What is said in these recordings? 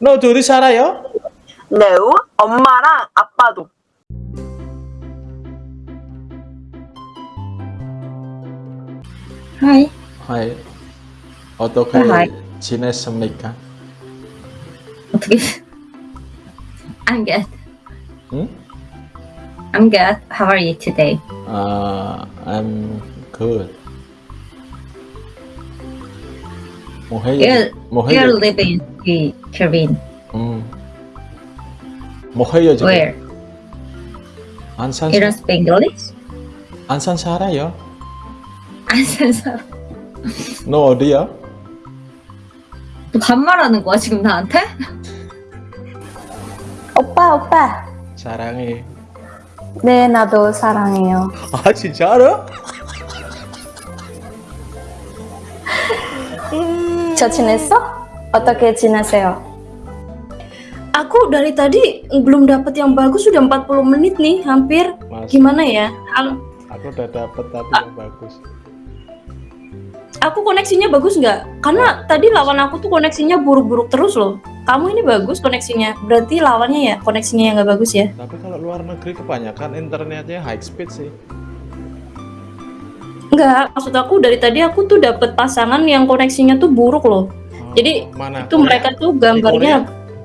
너 둘이 살아요? 네, 엄마랑 아빠도. Hi. 하이. 어떻게 하이. 지냈습니까? 어떻게? I'm good. 응? I'm good. How are you today? 아, I'm good. 뭐 해요? You're, 뭐 you're living in Korean. 음. 뭐 해요 지금? Where? 안산 You don't speak English? 안산 살아요? 안산서. 너 어디야? 너 반말하는 거야 지금 나한테? 오빠, 오빠. 사랑해. 네, 나도 사랑해요. 아 진짜 알아? 저 지냈어? 어떻게 지내세요? Aku dari tadi belum dapat yang bagus sudah 40 menit nih, hampir. Gimana ya? Al Aku udah dapat tapi yang bagus. Aku koneksinya bagus nggak? Karena tadi lawan aku tuh koneksinya buruk-buruk terus loh. Kamu ini bagus koneksinya, berarti lawannya ya koneksinya yang nggak bagus ya? Tapi kalau luar negeri kebanyakan internetnya high speed sih. nggak, maksud aku dari tadi aku tuh dapat pasangan yang koneksinya tuh buruk loh. Oh, Jadi, mana? Itu Korea? mereka tuh gambarnya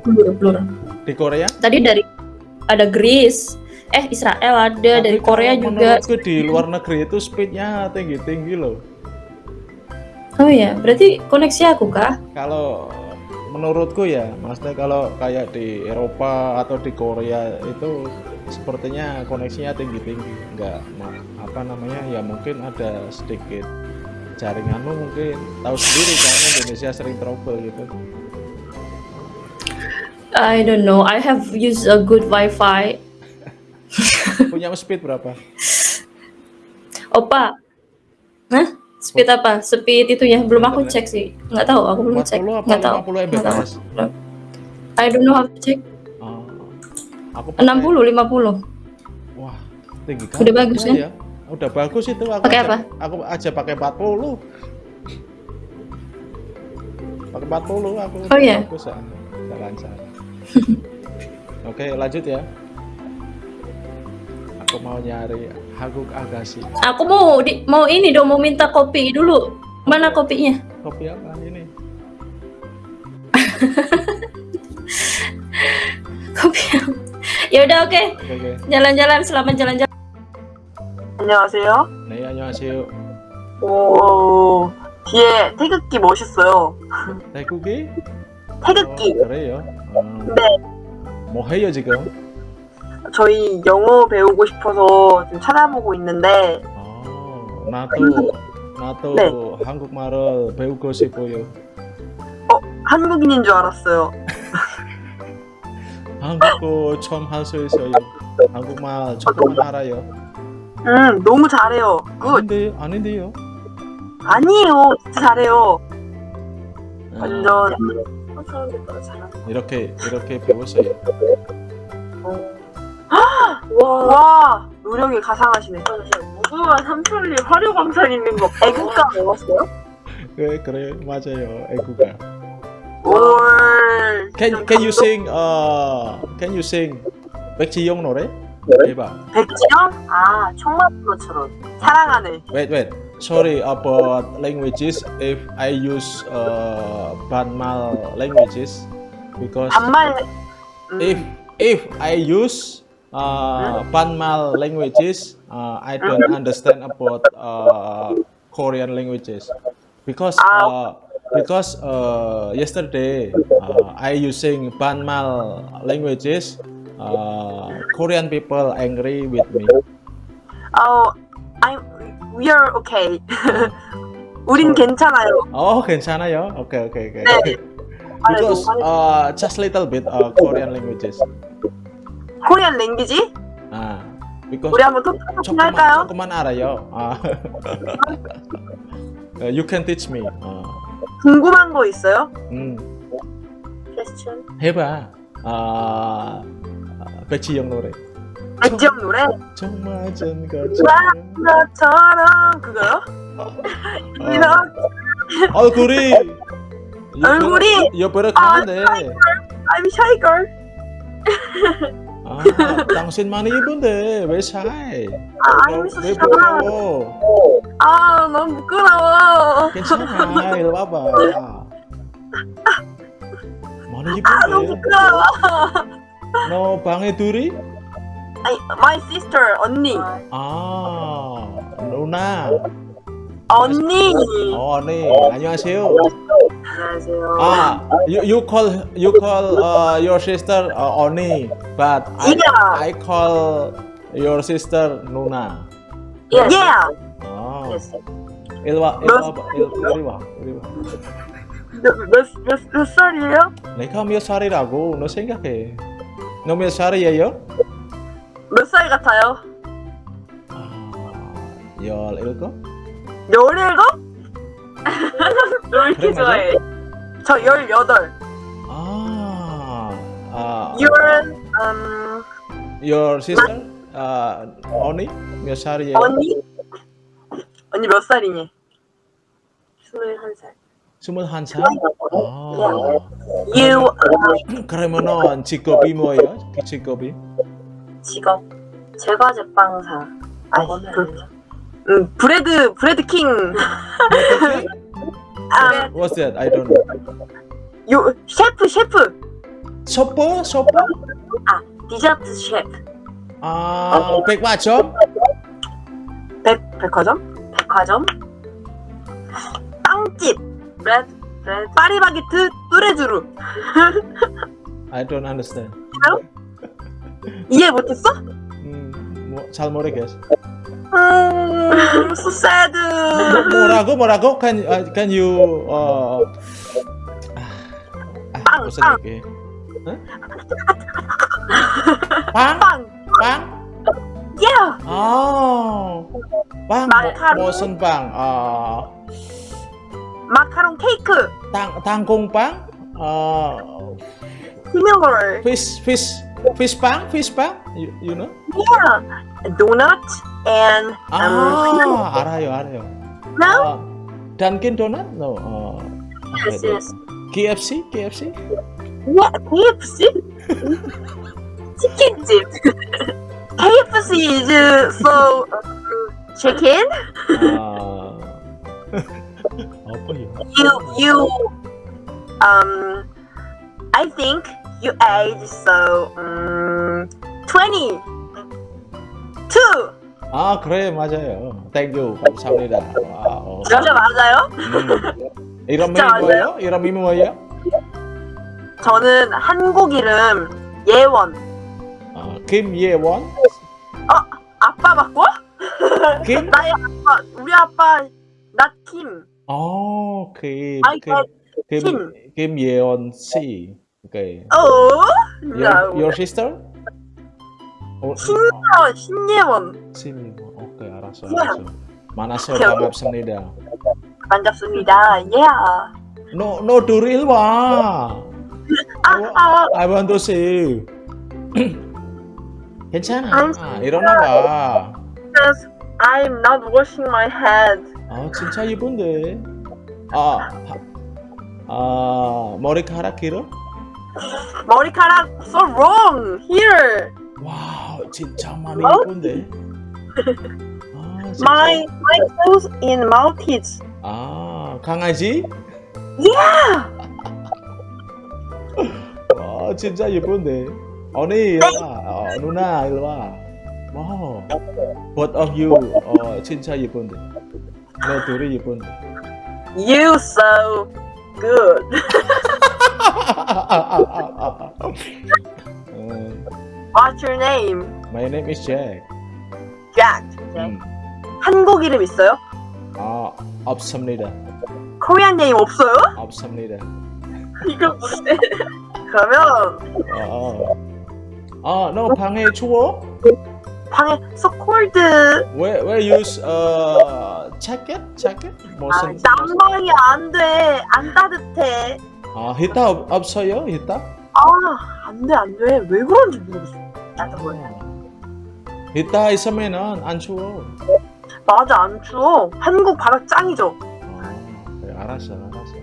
blur-blur. di Korea? Tadi dari ada Greece, eh Israel ada, dari Tapi Korea kalau juga. Menurutku di luar negeri itu speednya tinggi-tinggi loh. Oh iya, berarti koneksi aku kah? Kalau menurutku ya, maksudnya kalau kayak di Eropa atau di Korea itu sepertinya koneksinya tinggi-tinggi. Enggak ma- apa namanya ya mungkin ada sedikit jaringanmu mungkin tahu sendiri kan Indonesia sering trouble gitu. I don't know. I have used a good Wi-Fi. Punya speed berapa? Opa, Hah? Speed apa? Speed itu ya belum aku cek sih. Nggak tahu, aku belum cek. 40 apa Nggak tahu. 50 Nggak tahu. Mbps? I don't know how to check. Oh, aku pakai- 60, 50. Wah, tinggi kan? Udah bagus, kan? ya? Udah bagus itu aku Pakai aja, apa? Aku aja pakai 40. Pakai 40 aku. Oh, iya? Bagus. Udah lancar. Oke, lanjut ya. Aku mau nyari Haguk Agassi. Aku mau di, mau ini dong, mau minta kopi dulu. Mana kopinya? Kopi apa ini? Kopi. ya udah oke. Oke, oke. Jalan-jalan selamat jalan-jalan. 안녕하세요. 네, 안녕하세요. 오, 뒤에 태극기 멋있어요. 태국이? 태극기. 어, 그래요? 어, 네. 뭐 해요, 지금? 저희 영어 배우고 싶어서 지금 찾아보고 있는데, 어, 나도, 나도 네. 한국말을 배우고 싶어요. 어, 한국인인 줄 알았어요. 한국어 처음 할 수 있어요. 한국말 조금만 알아요. 음, 너무 잘해요. good. 아닌데, 아닌데요? 아니에요. 진짜 잘해요. 어, 완전. 이렇게 이렇게 배웠어요. 와, 노력이 가상하시네. 무궁한 삼천리 화려광산 있는 거. 애국가 배웠어요? 그래 그래 맞아요. 애국가. 올. Can can you sing uh can you sing 백지영 노래? 해봐. 백지영? 아, 총맞은것처럼. 사랑하네. Wait wait. Sorry about languages if I use uh Banmal languages because 반말. 음, if if I use uh, Banmal languages, uh, I don't understand about uh, Korean languages because uh, because uh, yesterday uh, I using Banmal languages. Uh, Korean people angry with me. 어, I'm, we are okay. 우린 괜찮아요. Oh, 괜찮아요. Okay, okay, okay. 네. because uh, just little bit uh, Korean languages. 코리안 랭귀지? Ah, because 우리 한번 조금만 할까요? 조금만 알아요. 아. Uh, you can teach me. 어. 궁금한 거 있어요? 음, 퀘스천. 해봐. 아, 백지영 노래. 백지영 노래? 정말 전 것처럼. 그거요? 어, 얼굴이. 얼굴이? 여보력 하는데. I'm shy girl. 아, 당신 많이 이쁜데 왜 샤이? 아, 왜, I'm 왜 so shy. 부러워? 아, 너무 부끄러워. 괜찮아, 이리 와봐. 많이 아, 너무 이쁜데. 부끄러워. 너 방에 둘이? 아니, my sister, 언니. 아, 누나. 언니. 어, 네. 안녕하세요. 안녕하세요. Ah, you, you call you call uh, your sister uh, Oni, but I, Yeah. I call your sister Nuna. Yes. Yeah. Oh. Yes. Il- Ilwa, Ilwa. 몇, 몇, 몇, 몇 살이에요? 내가 몇 살이라고 너 생각해. 너 몇 살이에요? 몇 살 같아요? 아, 열일곱? 열일곱? 왜 이렇게 그래? 좋아해? 저 열여덟. 아, 아, You're, um, your sister, uh, Oni 몇 살이에요? 언니? 언니 몇 살이니? 스물한 살. 스물한 살? 아, You, 그러면은 직업이 뭐예요? 그 직업이? 직업. 제과 제빵사. 아, 그, 음, bread, bread king. 아, What's that? I don't know. 요, 셰프, 셰프. 소포? 소포? 디저트 셰프. 아, 백화점? 백, 백화점? 백화점? 빵집. bread, bread. 파리바게트 뚜레쥬르. I don't understand. 이해 못했어? 음, 뭐, 잘 모르겠어. 음, so sad. 뭐라고 뭐라고? Can uh, can you 아, 빵, 빵. 빵? 빵. 빵? Yeah. 아, 빵. 뭐, 무슨 빵? 아, 마카롱 케이크. 땅 땅콩빵? 아, similar. fish fish fish 빵? fish 빵? You, you know? Yeah. Donut and um, 아, 알아요, 알아요. no? 아, Dunkin Donut? No. 어, Yes, yes. KFC? KFC? What? KFC? 치킨집. KFC is uh, so um, chicken. 아, apa ya? You you um I think you age so um twenty two. 아, 그래, 맞아요. Thank you. 감사합니다. wow. 진짜 맞아요? 음. 이름이 뭐예요? 이름이 뭐예요? 저는 한국 이름 예원. 아, 김예원? 아빠 바꿔? 김? 나의 아빠 우리 아빠 나 김. 어, 김. 아이, 김. 김. 신. 김예원 씨. Okay. 어? Your, 나 your sister? 어, 신예원 신예원. 신. 오케이, 알았어, 야. 알았어. 만났어요. 오케이, 오케이. 반갑습니다. 반갑습니다. Yeah. No, no, duril 와. 아, 아, I want to see. 괜찮아. I'm 일어나 봐. I'm not washing my head. 아, 진짜 이쁜데. 아, 하- 아, 머리카락 길어? 머리카락 so long hair. 와, 진짜 많이 어? 이쁜데. 아, 진짜. My my dog is Maltese. 아, 강아지? Yeah. 와, 진짜 예쁜데. 언니, 일로 와. 어, 누나, 일로 와. wow. Both of you, 어, 진짜 예쁜데. 너 둘이 예쁜데. You so good. 음, What's your name? my name is Jack. Jack. 음, 한국 이름 있어요? 아, 없습니다. 코리안 네임 없어요? 없습니다. 이거 뭔데? 그러면 아, 아, 너 방에 추워? 방에 so cold. 왜, 왜 use 어, jacket? jacket? 아, 무슨? 난방이 안 돼. 안 따뜻해. 아, 히터 없, 없어요? 히터? 아, 안 돼, 안 돼. 왜 그런지 모르겠어. 나도 몰라. 히터 있으면은 안 추워. 맞아, 안 추워. 한국 바다 짱이죠. 아, 그래, 알았어, 알았어.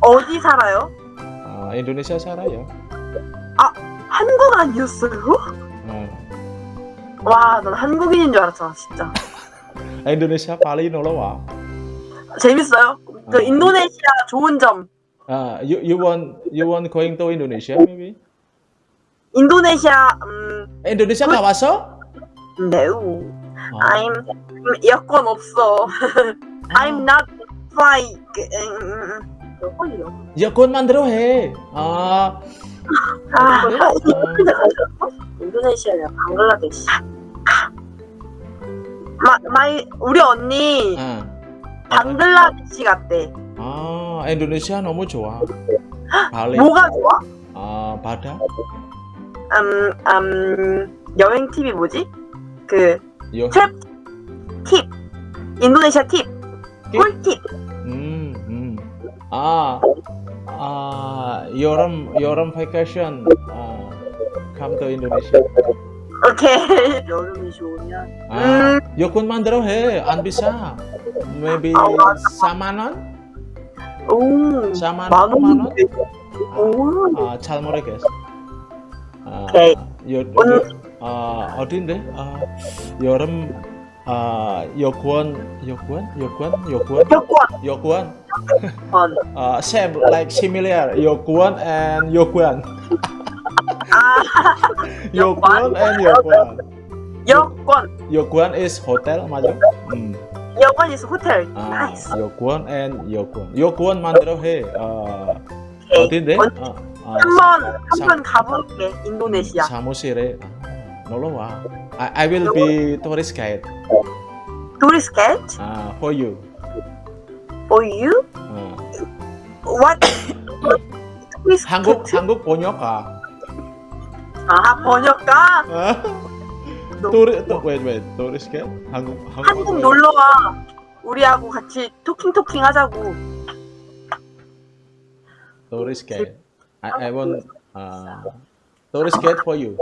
어디 살아요? 아, 인도네시아 살아요. 한국 아니었어요? 어. 와, 난 한국인인 줄 알았잖아, 진짜. Indonesia paling 놀러 와. 재밌어요. 그 어. 인도네시아 좋은 점. Uh, you you want you want going to Indonesia maybe? 인도네시아 음, nggak masuk? no. Oh. I'm 음, 여권 없어. I'm not fly. 음, 여권이요. 여권 만들어 해. 아, 아, 어, 인도네시아냐 방글라데시. my, my 우리 언니 아, 방글라데시 갔대. 아, 인도네시아 너무 좋아. 발리. 뭐가 좋아? 아, 바다. 음, 음, 여행 팁이 뭐지? 그 여. travel tip. 인도네시아 팁. 꿀팁. 음, 음. 아, 아, 여름 여름 vacation. 아, come to Indonesia. 오케이. 여름이 좋으면. 아, 음. 여권 만들어 해. 안 비싸. Maybe 아, 맞아. 4만 원? 오. 4만 만 원? 5만 원? 원인데. 오. 아, 잘 모르겠어. 아, 오케이. 여, 오늘- 여, 아, 어딘데? 아, 여름 아, 여권, 여권, 여권, 여권, 여권. 여권. 권. Uh, same like similar 여권 and 여 관. 아, 여권 and 여관. 여권. 여관 is hotel 맞아? 음. 여관 is hotel. 아, nice. 여권 and 여관. 여권 만들어 해. 아, 오케이. 어딘데? 언- 아, 아, 한번 사- 한번 가볼게. 인도네시아. 사무실에 아, 놀러 와. I, I will be tourist guide. Tourist guide 아, for you. for you. 어. What? 한국? 한국 번역가. 아 번역가. 아, 또 wait guide. 한국 한국 한국 놀러 와. 우리하고 같이 토킹 토킹 하자고. guide. I I want uh, guide for you.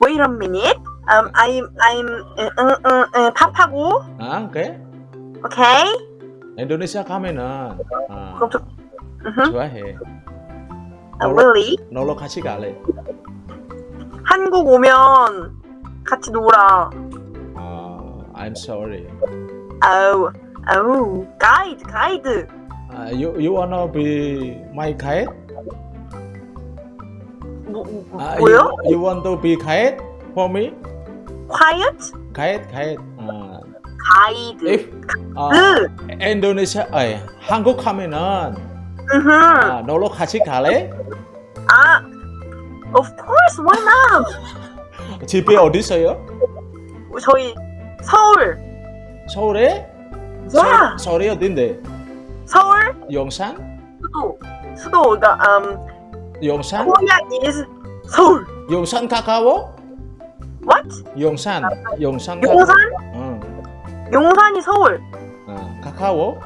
Wait a minute. Um, I'm I'm 응, 응, 응, 응, 팝하고. 아, 오케이. 오케이. 인도네시아 가면은 아, 그럼 저. 음, 좋아해. really? 놀러 같이 갈래. 한국 오면 같이 놀아. 아, I'm sorry. 아우, 아우, 가이드, 가이드. Uh, you you wanna be my guide? 뭐, 뭐, Uh, 뭐요? you, you want to be guide for me? Quiet? Guide, guide. Uh, 가이드. if uh, 그, Indonesia, 아니, 한국 가면은 으흠. 아, 놀러 같이 갈래? 아, of course, why not? 집이 어디 있어요? 저희 서울. 서울에? 야, 서, 서울이 어딘데? 서울 용산? 수도. 수도가 um, 용산? Korea is 서울. 용산 가까워? What? 용산, 용산 용산? 응, 용산이 서울. 어, 가까워?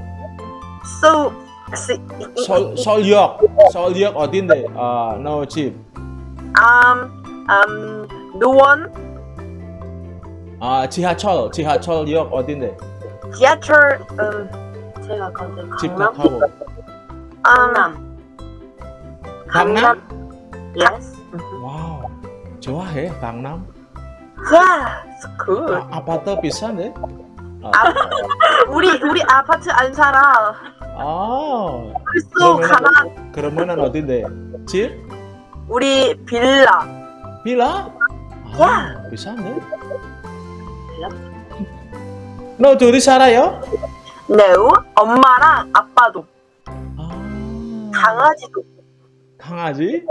So, 서, 서울역, 서울역 어딘데? 아, 너 집. Um, um, 노원, 아, 지하철, 지하철역 어딘데? 지하철, um, 제가 집 강남, 가까워. 강남, 강남? Yes. wow, 좋아해, 강남. Yeah, it's good. 아, 아파트 비싼데? 아, 우리 우리 아파트 안 살아. 아, 그래서 가난 그러면은 어딘데? 집? 우리 빌라. 빌라? 아, 야. 비싼데? 너 둘이 살아요? No, 엄마랑 아빠도 아, 강아지도. 강아지?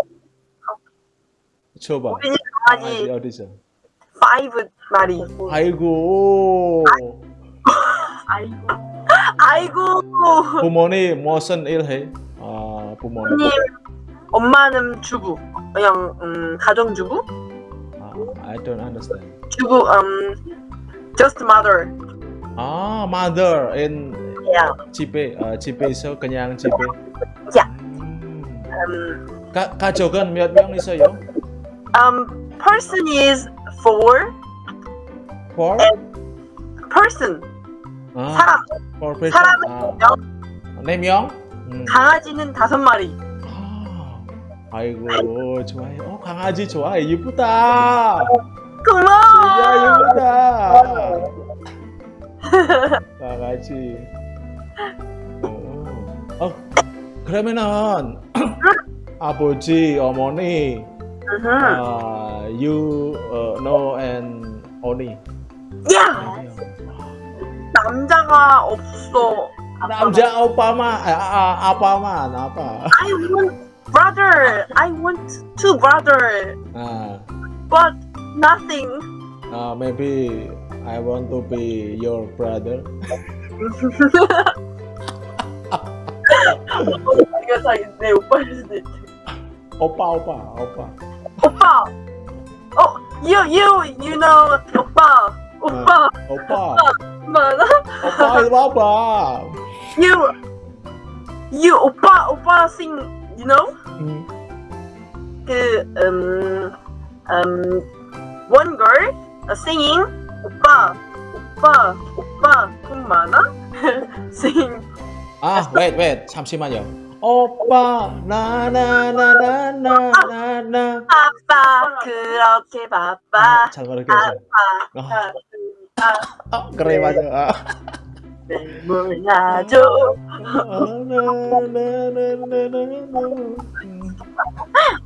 줘봐. 우리 집 강아지 강아지 어디서? five 마리. 아이고. 아이고. 아이고. 부모님 무슨 일 해? 아, 부모님. 엄마는 주부. 그냥 음, 가정주부. 아, I don't understand. 주부 음 just mother. 아, mother in Yeah. 집에, 아, 집에서 그냥 집에. 야. 음. Um, 가, 가족은 몇 명 있어요? um person is four. Four? person 아, 사람. four person. 사람은 아, 몇 명? 네 명? 음. 강아지는 다섯 마리. 아, 아이고 좋아해. 어 강아지 좋아해. 이쁘다. 고마워. 야 이쁘다. 강아지. 어, 어 그러면은 아버지 어머니 음. 아 you uh, know and only 야 남자가 없어. 남자 오빠만 아, 아 아빠만 아빠 want brother. I want two brother, 아 but nothing. uh, maybe I want to be your brother 이거 다내 오빠일 수도 있지. 오빠 오빠 오빠 오빠. 어, you you you know 오빠. 오빠 오빠 맞아? 오빠 이리 와봐 You you 오빠 오빠 sing you know? 음, 그 음, 음 one girl singing 오빠 오빠 오빠 돈 많아? sing. 아 wait wait. 잠시만요. 오빠 나나나나나나나. 아빠 그렇게 바빠. 잘 모르겠어 아빠 아, 아, 아 그래 맞아. 아. 나나나나나나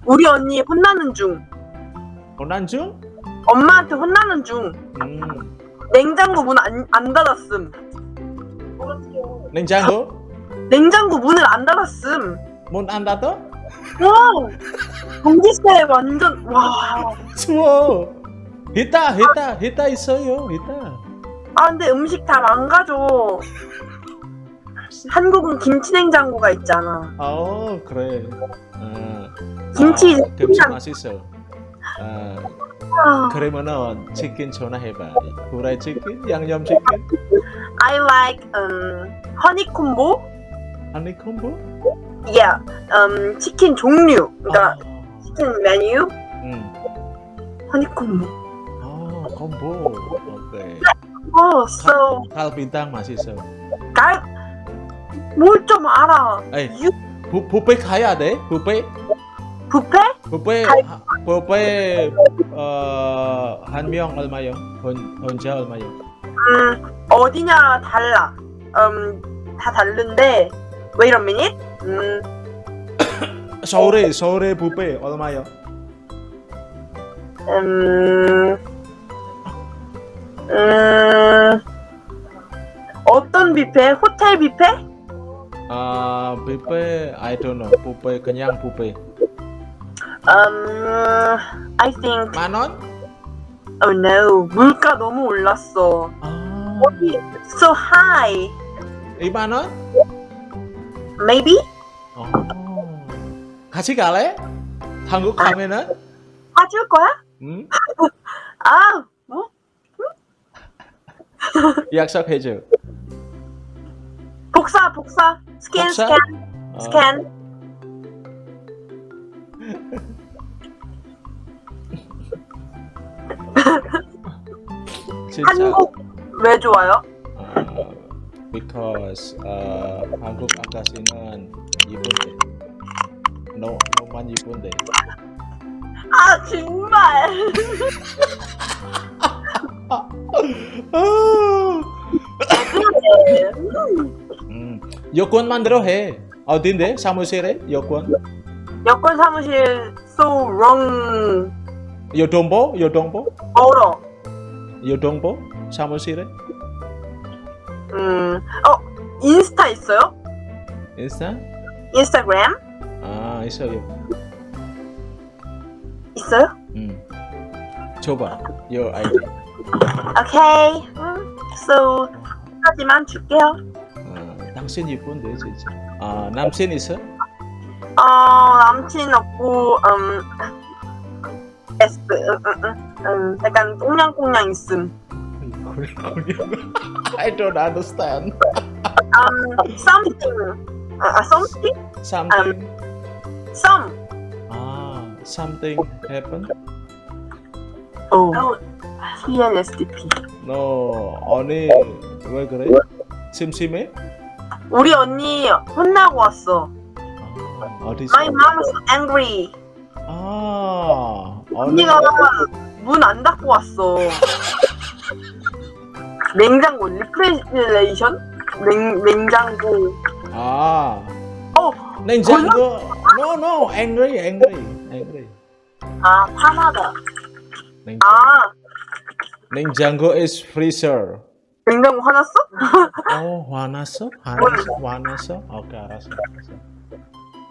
우리 언니 혼나는 중 고난중? 엄마한테 혼나는 중 음. 냉장고 문 안 안 닫았음 냉장고? 냉장고 문을 안 닫았음 문 안 닫아? wow 전기세 완전 와 추워 히터 히터 히터 있어요 히터 아 근데 음식 다 망가져. 한국은 김치 냉장고가 있잖아. 어 그래. 어. 김치 아, 김치 맛있어. 아, 아, 그러면은 치킨 전화해봐. 후라이 치킨 양념 치킨? I like um 아니 콤보 yeah um 치킨 종류. 그러니까 치킨 메뉴. 음. 허니 콤보 아 콤보 오케 이 어. so 갈비탕 맛있어 갈뭘좀 알아. 에이 유 부, 뷔페 가야 돼? 뷔페? 뷔페 갈- 하- 뷔페 어, 한명 얼마요? 혼, 혼자 얼마요? 음 어디냐 달라. 음 다 다른데. Wait a minute. 음. 서울에 서울에 뷔페 얼마요? 음, 음, 어떤 뷔페? 호텔 뷔페? 아 뷔페 I don't know 뷔페 그냥 뷔페 음, I think, 만 원? oh no, 물가 너무 올랐어. 아 어디, so high, 2만 원? maybe? 어. 같이 갈래? 한국 가면은? 사줄 거야? 응? 아, 뭐? 약속해줘 복사, 복사, 스캔, 복사? 스캔, 어, 스캔. 진짜 한국 왜 좋아요? 어, because 어, 한국 아가씨는 이쁜데 너, 너만 이쁜데 아, 정말. 음, 여권 만들어 해 어딘데? 사무실에? 여권? 여권 사무실 so wrong. 요동보? 요동보? 멀어. 요동보? 사무실에? 음, 어, 인스타 있어요? 인스타? 인스타그램? 아 있어요 있어요? 음. 줘봐 your ID 오케이. 음, so, 하지만 줄게요. 어, 당신 이쁜데 진짜 아 남친 있어? 어, 남친 없고, 음, S, 음, 음, 음, 음, 약간 꽁냥꽁냥 있음. I don't understand Um, something. 아, 아, something? something Some. 아 something happen? 어. TNSTP. 너 언니 왜 그래? 심심해? 우리 언니 혼나고 왔어. 어디서? My mom is angry. 아, 언니가 문 안 닫고 왔어. 냉장고 리프레지레이션? 냉 냉장고. 아, 어, 냉장고. No, no, angry, angry, angry. 아 화나다. 냉장고. 아 냉장고 is freezer. 냉장고 화났어? 어, 화났어? 화났어? 화났어? 오케이, 알았어. 알았어.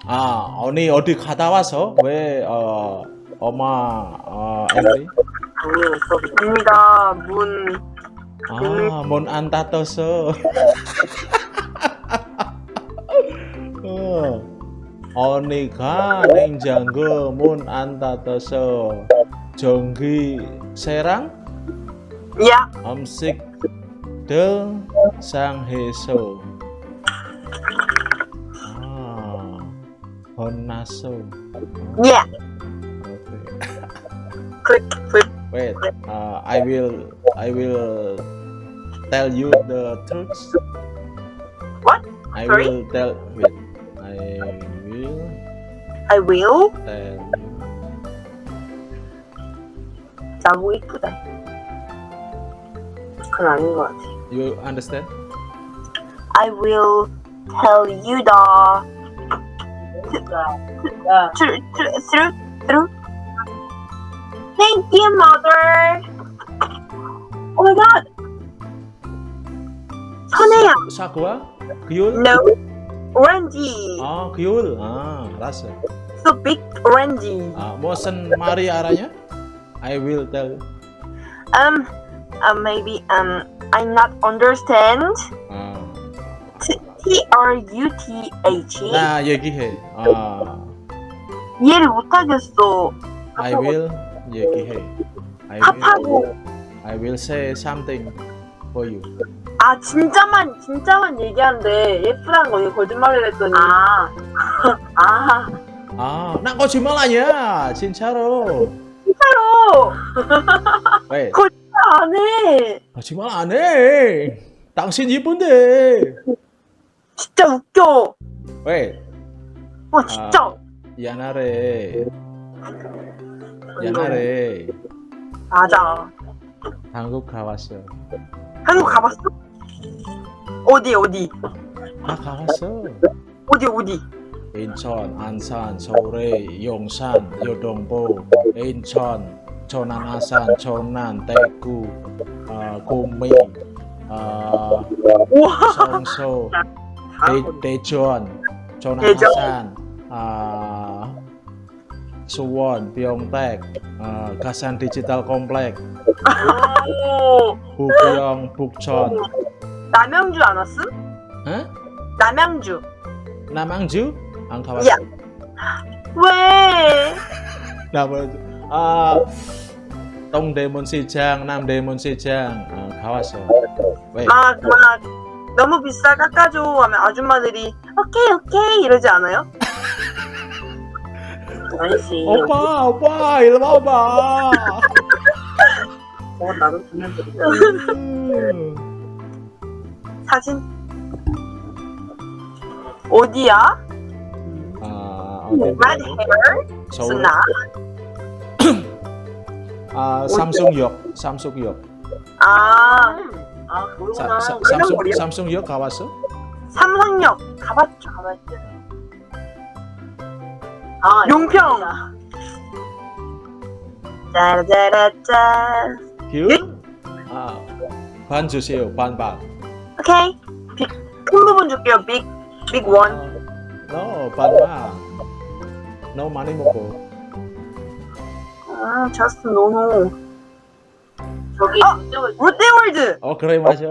아, 언니 어디 갔다 와서 왜 어, 엄마 어, angry? 언니가 문 아, 문안 닫았어. 어, 언니가 냉장고 문 안 닫아서 전기 세랑 야 음식들 상해서 아, 혼났어. 야 오케이. 클릭 클릭 Wait, uh, I will I will tell you the truth. What? I Sorry? will tell wait. I will I will tell you. 자 고 이쁘다. 그건 아닌 것 같아. You understand? I will tell you the truth, truth, truth, truth. Thank you, mother. Oh my god. 선혜야, 사과? 그율? no, orange. 아, 그율. 아, 알았어. So big orange. 아, 무슨 말이 알아냐? I will tell. Um, uh, maybe um, I not understand. 아, T T R U T H. 나 얘기해. 아, 이해를 못하겠어. I will 얘기해. I will. I will say something for you. 아 진짜만 진짜만 얘기하는데 예쁘다는 거 거짓말을 했더니 아 아, 아, 난 거짓말 아니야. 진짜로. 진짜로 Wait. 안 해 거짓말 안 해. 당신 이쁜데. 진짜 웃겨 Wait. 와 진짜 미안하래. 미안하래. 맞아 한국 가봤어. 한국 가봤어? 어디 어디 나 가봤어. 어디 어디 인천, 안산, 서울에, 용산, 요동보, 인천, 구미, 어, 우와 성서, 대, 대전, 전남, 대전. 아산, 어, 수원, 병백, 어, 가산 디지털 컴플렉, 오 부평, 북천, 남양주 안 왔음? 어? 남양주 남양주? 안 가봤어. 야. 왜 남양주. 아, 동대문시장, 남대문시장 어, 가봤어. 왜? 막, 막 너무 비싸 깎아줘 하면 아줌마들이 오케이 오케이 이러지 않아요? 아니지 오빠, 오빠, 이리 와봐. 어, 나도 음. 사진 어디야? 아, Red 어딘데? hair. 스나 아, 삼성역, 삼성역. 아아 사, 사, 삼성, 삼성역 가봤어? 삼성역 가봤죠 가봤죠 아 용평 짜라짜라짜 길? 아, 반 주세요, 반 반. 오케이 빅, 큰 부분 줄게요 빅, 빅 원. No, 반 반. No 많이 먹고. 아 just no no 저기 아! 롯데월드 어, 그래 맞아.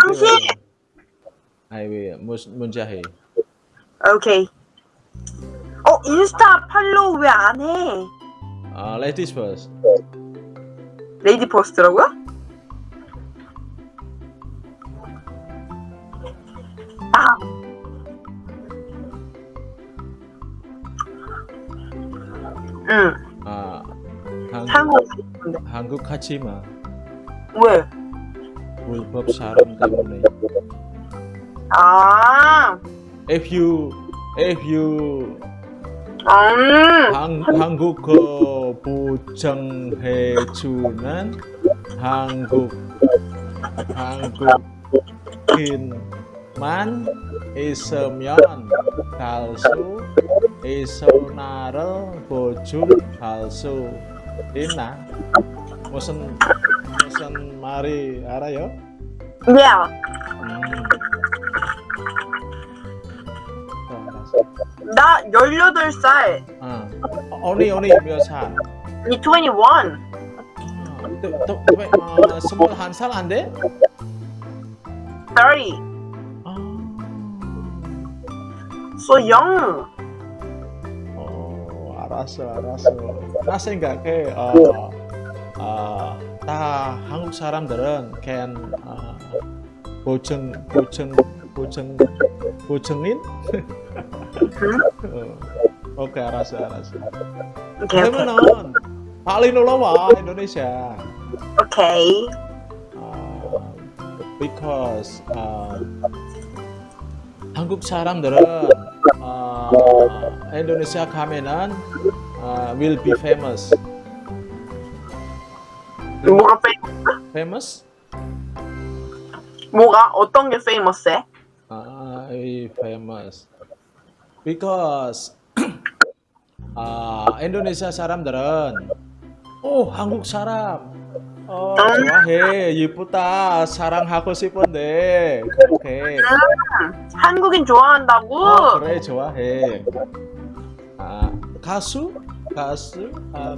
당신! 아이 왜 문자해. 오케이 어 인스타 follow 왜 안 해? 아, ladies first. lady first라고요? 아. 응, 아, 한국 한국 가지 마. 왜? 불법 사람 때문에. 아, If you if you 음, 한, 한국어 보장해 주는 한국 한국인만 있으면 갈수 있어 수 있나? 무슨 무슨 말이 알아요? yeah. 음. 나 18살. 어. 언니 언니 몇 살? 이 21. 아, 또, 또, 왜, 어, 스물한 살안 돼? 30. 아, So young. 어, 알았어, 알았어. 나 생각해, 어, 어, 다 한국 사람들은 can 어, 보증, 보증, 보증, 보증인? 어, 오케이, 알았어, 알았어. 오케이, 오케이. 그러면은 빨리 놀러 와, 인도네시아. 오케이. 어, because 어, 한국 사람들은 어, 인도네시아 가면은 어, will be famous. 뭐가 페 famous? 뭐가 어떤 게 페이머스해? 아, 이 famous. because 아, 인도네시아 사람들은 오, 한국 사람 어, 좋아해, 예쁘다, 사랑하고 싶은데. 그렇게 한국인 좋아한다고? 어, 그래 좋아해. 아 가수? 가수? 아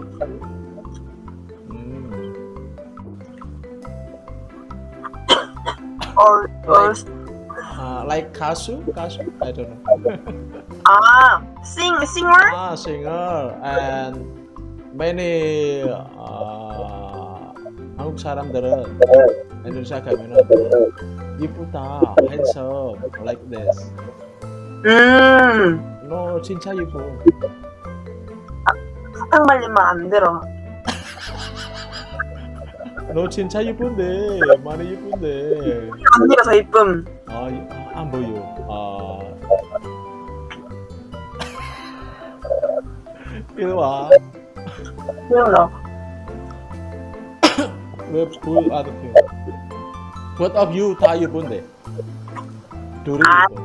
음, 어, 어, 아 like 가수? 가수? I don't know. 아, sing, singer? 아 singer. And many 아 한국 사람들은 인도네시아 가면은 이쁘다, handsome like this. 음, 너 진짜 이뻐. 사탕 발리면 안 들어. 너 진짜 이쁜데 많이 이쁜데. 언니가 더 이쁨. 아, 이- 아, 안 보여. 아. 이리 와. 그래요. 왜 불, 안 돼? Both of you 다 이쁜데. 둘이 아. 이뻐.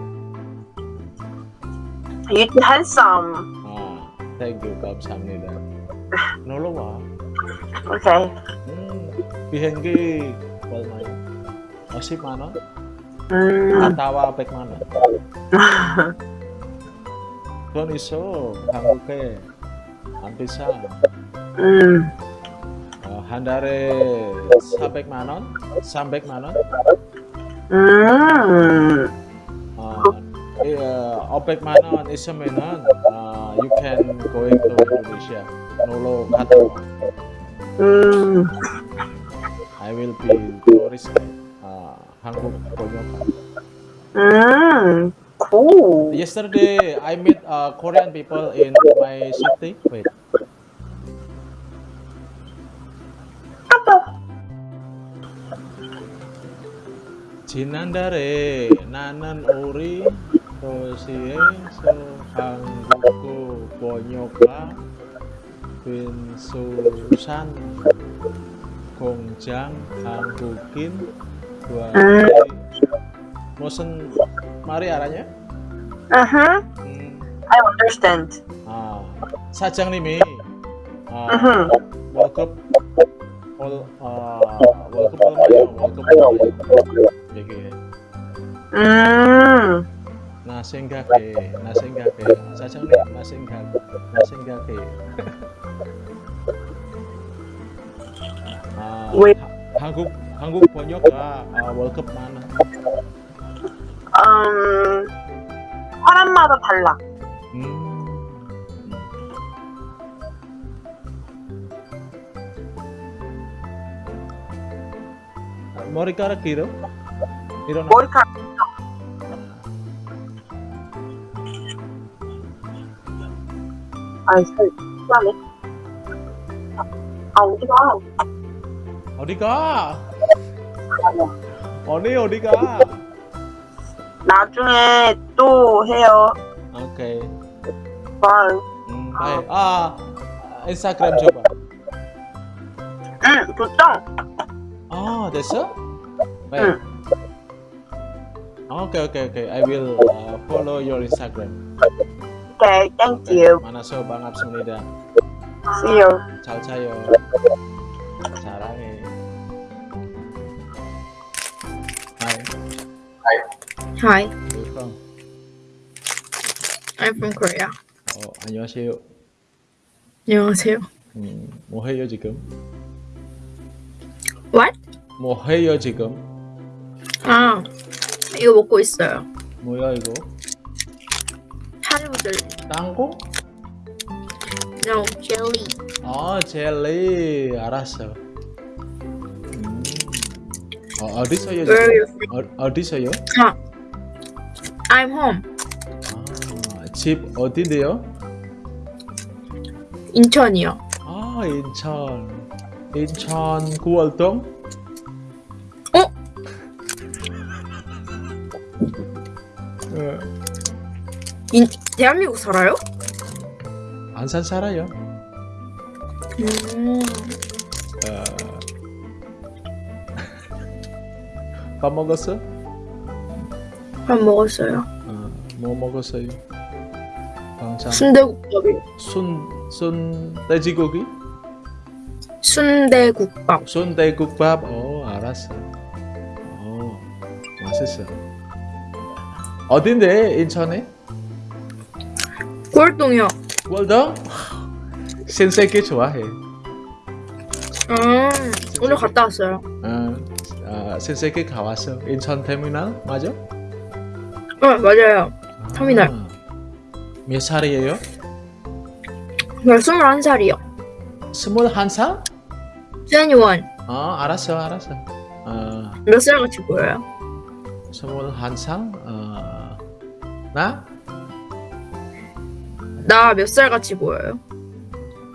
You too handsome. 아, thank you. 감사합니다. 놀러 와. 오케이. 음, 비행기 얼마야? 어, 10만 원? 음, 갔다와 100만 원. 돈 있어. 한국에 안 비싸. 음, 어, 한 달에 400만 원? 300만 원? 음, 어, 이, 어, 500만 원 있으면은 어, you can going to Indonesia. 놀러 갔다 와. 음, I will be tourist. 어, 한국 번역가. 음, cool. Yesterday I met uh, Korean people in my city. Wait. 산 공장 한국인 구하기 무슨 말이 알아냐? Uh-huh. 음, I understand. 아, 사장님이 아, Mhm. 월급 월, 아, 월급 얼마야? 월급 얼마야? 얘기해. 음, 나 생각해, 나 생각해. 사장님, 나 생각, 나 생각해. 아, 왜? 하- 한국 한국 번역가 아, 월급 많아. 음, 사람마다 달라. 머리카락 길어? 일어나. 머리카락. 아이, 살, 심하네. 아, 어디가? 어디가? 언니 어디가? 나중에 또 해요. 오케이. 바이. 음, baik. Ah, Instagram coba. 응, 좋죠? Oh, 됐어? Baik. Oke oke oke. I will uh, follow your Instagram. 오케이, thank you. 만나서 반갑습니다. See you. 잘 자요. 사랑해. Hi, Hi, where you from? I'm from Korea. 어, 안녕하세요. 안녕하세요. 음, 뭐 해요 지금? 뭐 해요 지금? 아, 이거 먹고 있어요. 뭐야 이거? 하루들. 땅콩? No, jelly. 아 젤리 알았어. 음. 어, 어디서요? 어, 어디서요? 아, I'm home. 아, 집 어딘데요? 인천이요. 아 인천. 인천 구월동? 인, 대한민국 살아요? 안산 살아요. 음, 어. 밥 먹었어? 밥 먹었어요. 어, 뭐 먹었어요? 방참 순대국밥이요. 순, 순 돼지고기? 순대국밥. 순대국밥 어 알았어 어 맛있어 어딘데 인천에? 골동이요. 월동? 신세계 좋아해 음, 오늘 갔다 왔어요. 어, 아, 신세계 가왔어 인천 터미널 맞아? 어, 맞아요. 터미널. 아, 몇 살이에요? 저 21살이요. 스물한 살? 21. 어 알았어 알았어 어, 몇살 같이 보여요? 스물한 살? 어, 나? 나 몇 살 같이 보여요?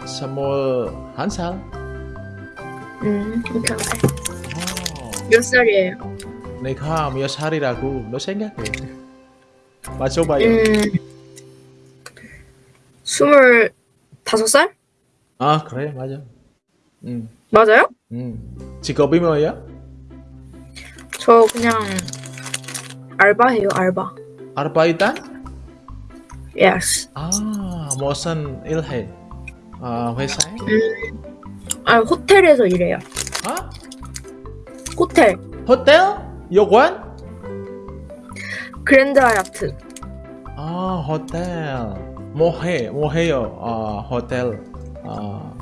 스물한 살? 음, 오케이. 어. 몇 살이에요? 내가 몇 살이라고 너 생각해 맞춰봐요 음, 스물 다섯 살? 아 그래 맞아 음, 맞아요? 음. 직업이 뭐야? 저 그냥 알바해요, 알바. 아르바이트? Yes. 아 무슨 일해? 아 회사에? 아, 호텔에서 일해요. 아? 호텔. 호텔? 요관? 그랜드 하얏트. 아 호텔 뭐해? 뭐해요? 아 호텔 아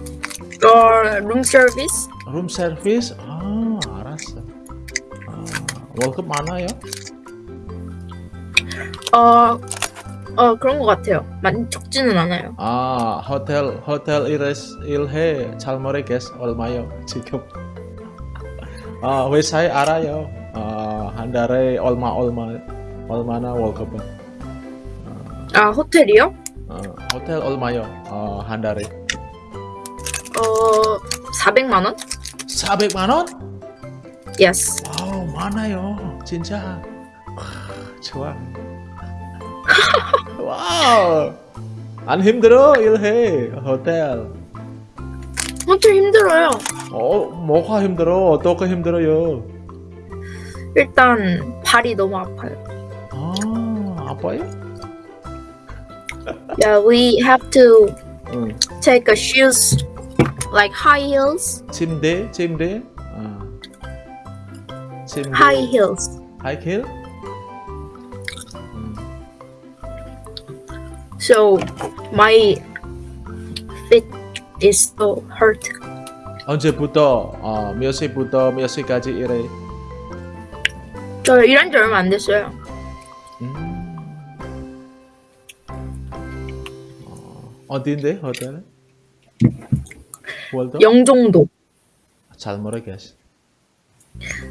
어, 룸 서비스? 룸 서비스? 아 알았어 아, 월급 많아요? 어, 어, 그런 것 같아요. 많이 적지는 않아요. 아 호텔 호텔 일해 일해 잘 모르겠어 얼마요 지금 아 회사에 알아요 아한 달에 얼마 얼마 얼마나 월급은 아, 호텔이요? 어, 호텔 얼마요 어 한 달에 어, 400만 원? 400만 원? Yes. Wow 많아요 진짜 와, 좋아 wow 안 힘들어? 일해. 호텔. 호텔 힘들어요. 어 뭐가 힘들어? 어떻게 힘들어요? 일단, 발이 너무 아파요. 아 아파요? Yeah, we have to 응. take a shoes like high heels. 침대 침대? 아. 침대. High heels. 하이 So my feet is so hurt. 언제부터 어, 몇 시부터 몇 시까지 일해 저 일한 지 얼마 안 됐어요. 음. 어, 어딘데 호텔 월드 영종도. 잘 모르겠어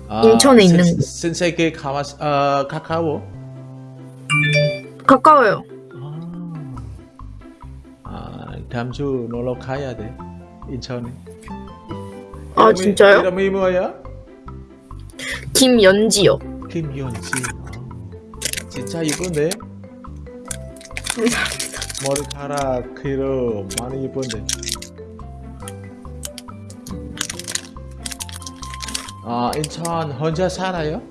아, 인천에 있는 신- 곳. 신세계 가마 어, 가까워 가까워요. 다음 주 놀러 가야 돼 인천에 아 이름이- 진짜요? 이름이 뭐야? 김연지요. 김연지 아, 진짜 이쁜데? 감사합니다. 머리카락 길어 많이 이쁜데. 아 인천 혼자 살아요?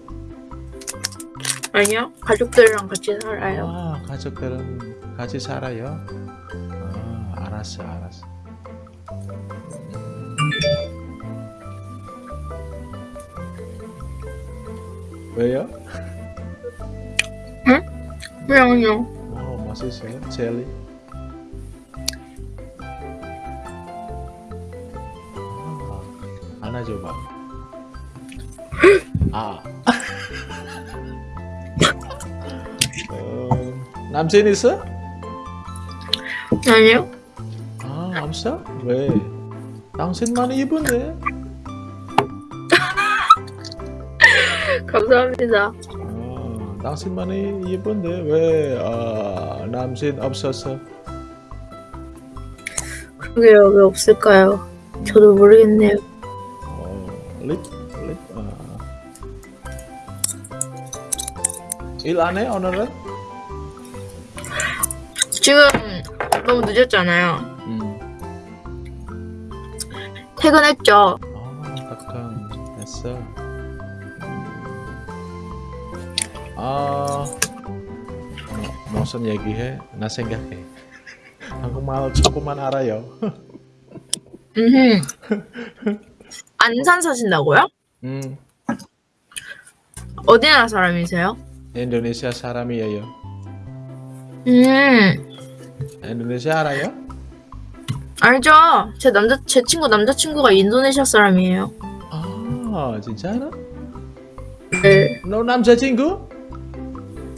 아니요. 가족들이랑 같이 살아요. 아 가족들은 같이 살아요? 아 알았어 알았어. 왜요? 그냥요. 어 맛있어요? 젤리? 아. 아. 아 없어? 왜? 당신 많이 이쁜데? 감사합니다. 어, 당신 많이 이쁜데 왜 어, 남친 없었어? 그게요. 왜 없을까요? 저도 모르겠네요. 어, 립? 립? 아. 일안 해, 오늘은? 지금 너무 늦었잖아요. 퇴근했죠. 아, 딱한 됐어. 음. 아, 뭐, 무슨 얘기해? 나 생각해. 한국말 조금만 알아요. 음. 안산 사신다고요? 음, 어디 나라 사람이세요? 인도네시아 사람이에요. 음. 인도네시아 알아요? 알죠. 제 남자 제 친구 남자친구가 인도네시아 사람이에요. 아, 진짜? 네. 너 남자친구?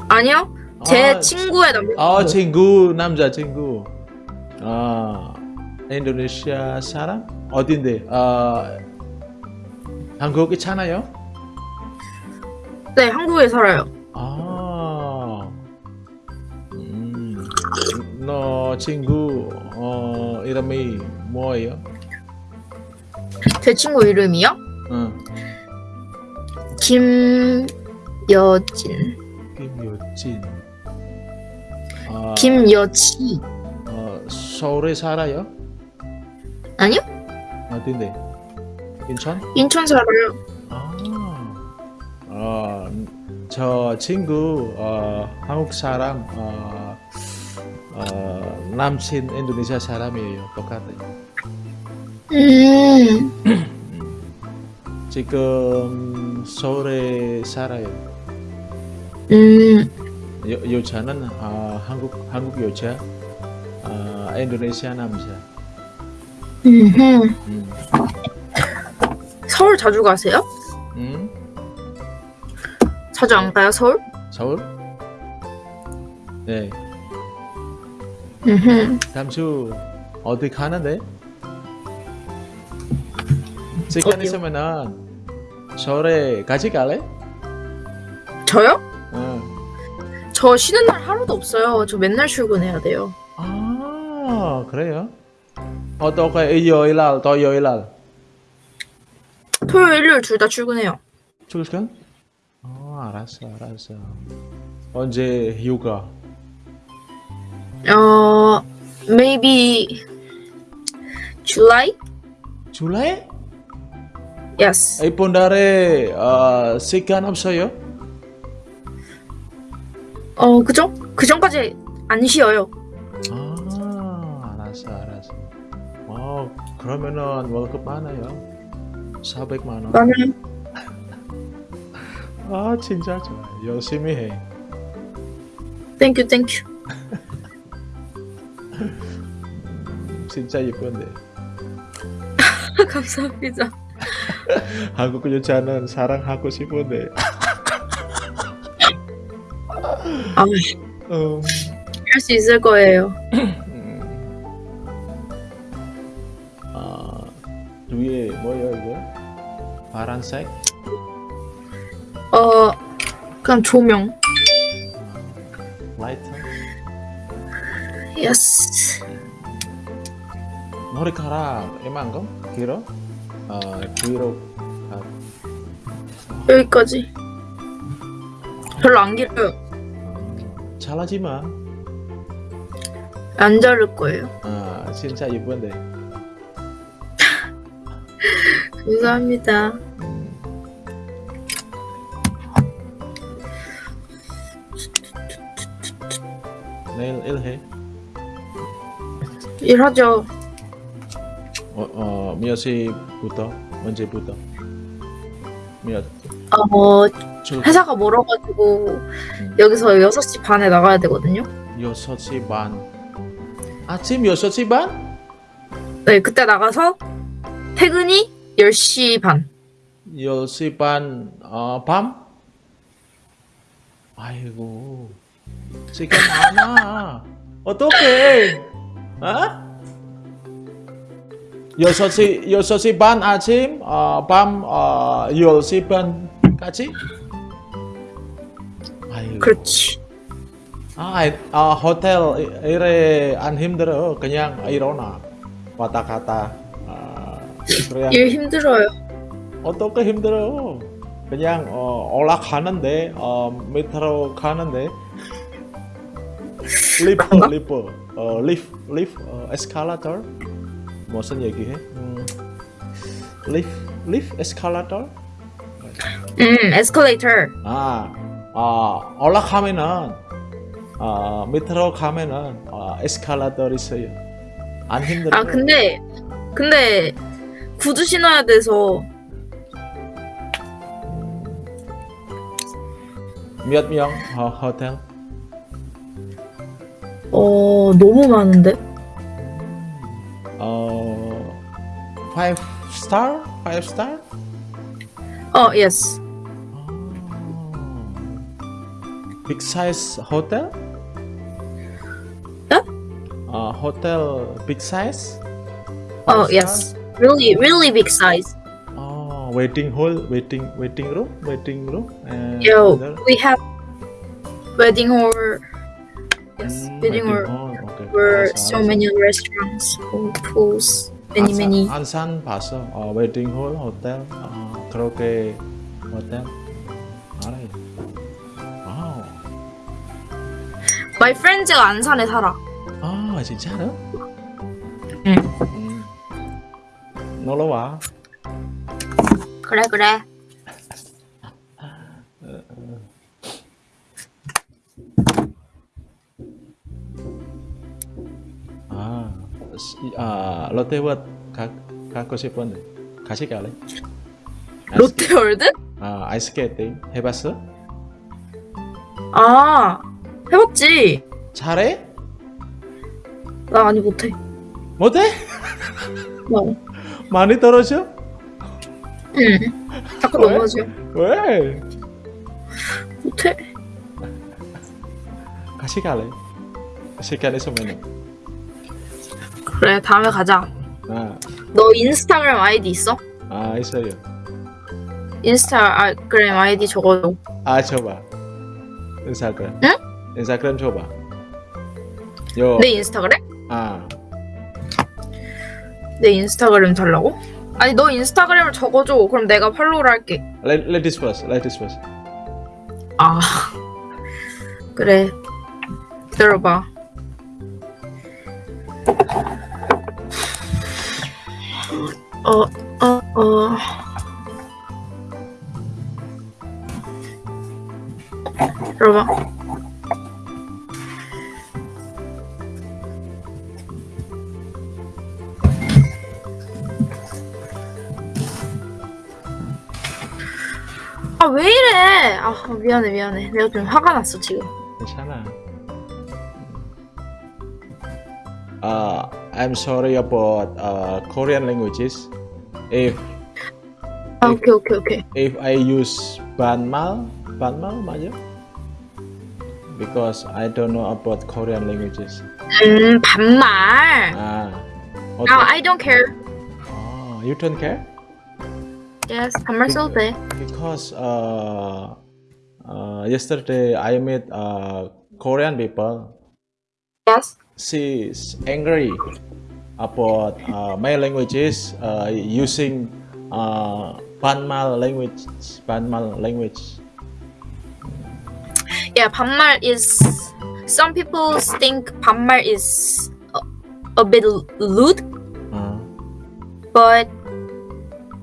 아니요. 제 아, 친구의 남자. 아, 친구, 남자친구. 아, 인도네시아 사람? 어딘데? 아, 한국 있잖아요? 네, 한국에 살아요. 너 친구, 어, 이름이 뭐예요? 제 친구 이름이요? 응, 김여진. 김효진. 아, 김여치. 어, 서울에 살아요? 아니요? 어딘데? 인천? 인천 살아요. 아, 어, 저 친구 어, 한국 사람 어, 어, 남친 인도네시아 사람이에요. 똑같아요. 음. 지금 서울에 살아요. 음. 여, 여자는 아, 한국 한국 여자, 아, 인도네시아 남자. 음. 서울 자주 가세요? 음? 자주 안 가요, 서울? 서울? 네. 주 어디 가는데? 시간? 있으면은 서울에 같이 갈래? 저요? 응. 저 쉬는 날 하루도 없어요. 저 맨날 출근해야 돼요. 아 그래요? 어떻게 일요일 날 토요일 날 토요일, 일요일 둘 다 출근해요. 출근? 어 알았어 알았어 언제 휴가? 어, maybe July? 줄라이? Yes. 이번 달에 어, 시간 없어요? 어, 그죠? 그 전까지 안 쉬어요. 아 알았어 알았어 어 그러면은 월급 많아요 400만 원 나는 아 진짜 좋아 열심히 해 thank you thank you. 진짜 이쁜데 감사합니다. 한국 여자는 사랑하고 싶은데 아, 음, 할수 있을 거예요. 음. 아 위에 뭐야 이거 파란색 어, 그냥 조명. Yes. 머리카락 이만큼 길어 아 뒤로 가. 여기까지. 별로 안 길어요. 아, 잘하지 마 안 자를 거예요. 아, 진짜 이쁜데. 감사합니다. 내일 일해. 일하죠. 어, 어, 몇 시부터? 언제부터? 몇? 어, 출근? 회사가 멀어가지고 여기서 6시 반에 나가야 되거든요. 6시 반. 아침 6시 반? 네, 그때 나가서 퇴근이 10시 반. 10시 반, 어, 밤? 아이고, 시간 많아. 어떡해? 어? 6시, 6시 반 아침, 어, 밤, 어, 10시 반까지? 아이고. 그렇지. 아, 아, 호텔 이래 안 힘들어. 그냥 일어나. 왔다 갔다. 아. 일 힘들어요. 어떻게 힘들어? 그냥 어, 올라가는데 어, 밑으로 가는데 lift lift 어, lift lift 어, 에스컬레이터 무슨 얘기해? 음, lift lift 에스컬레이터 음, 에스컬레이터. 아, 아 올라가면은 어, 밑으로 가면은 어, 에스컬레이터 있어요. 안 힘들어? 아, 근데, 근데, 구두 신어야 돼서, 몇 명? 어, 호텔? 어, 너무 많은데? 어, five star? Five star? 어, yes. Big size hotel? 네? 어, hotel big size? 어, Five star? yes. Really, really big size. 어, waiting hall, waiting, waiting room, waiting room. And Yo, there- we have wedding hall. 음, wedding hall. 오케이. Were 알았어, so 알았어. many restaurants, pools, many, 안산, many. 안산 봤어. 어, 웨딩 홀 호텔. 어, 그렇게 호텔. 알아요. 와우. My friends가 안산에 살아. 아, 진짜로? 응. 음. 놀러 와. 그래, 그래. 아, 롯데월드 가, 가고 싶은데 같이 갈래? 롯데월드? 아, 아이스케이팅 해봤어? 아, 해봤지. 잘해? 나 아니 못해. 못해? 어. 많이 떨어져? 응. 자꾸 왜? 넘어져. 왜? 못해. 같이 갈래? 시간 있으면 그래, 다음에 가자. 아, 너 인스타그램 아이디 있어? 아 있어요. 인스타그램 아이디 적어줘. 아 줘봐. 인스타그램. 응? 인스타그램 줘봐. 요. 내 인스타그램? 아, 내 인스타그램 달라고? 아니 너 인스타그램을 적어줘. 그럼 내가 팔로우를 할게. let, let this first. Let this first. 아 그래. 기다려봐. 어, 어, 어. 기다려봐. 아왜 이래? 아 미안해 미안해. 내가 좀 화가 났어 지금. 괜찮아. Uh, I'm sorry about uh, Korean languages. If 아 오케이 오케이 오케이. if I use banmal, banmal 맞아? Because I don't know about Korean languages. 음 반말. 아, No, 어때? I don't care. 아, you don't care? Yes, 반말 써도 돼. Because uh, uh, yesterday I met uh, Korean people. Yes. She's angry about uh, my languages uh, using uh, Banmal language. Banmal language. Yeah, 반말 is some people think 반말 is a, a bit rude, 어, but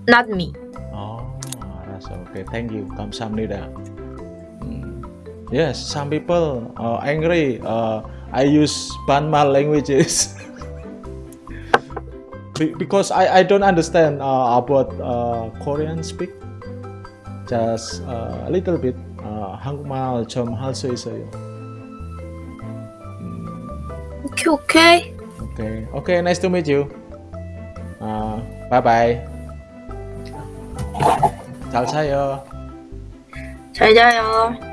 not me. 어, 알았어. 오케이, thank you. 감사합니다. 음, yes, some people uh, angry. Uh, I use banmal languages Be- because I I don't understand uh, about uh, Korean speak. Just uh, a little bit. Uh, 한국말 좀 할 수 있어요. 오케이 오케이. Okay, okay, nice to meet you. Uh, bye bye. 잘 자요. 잘 자요.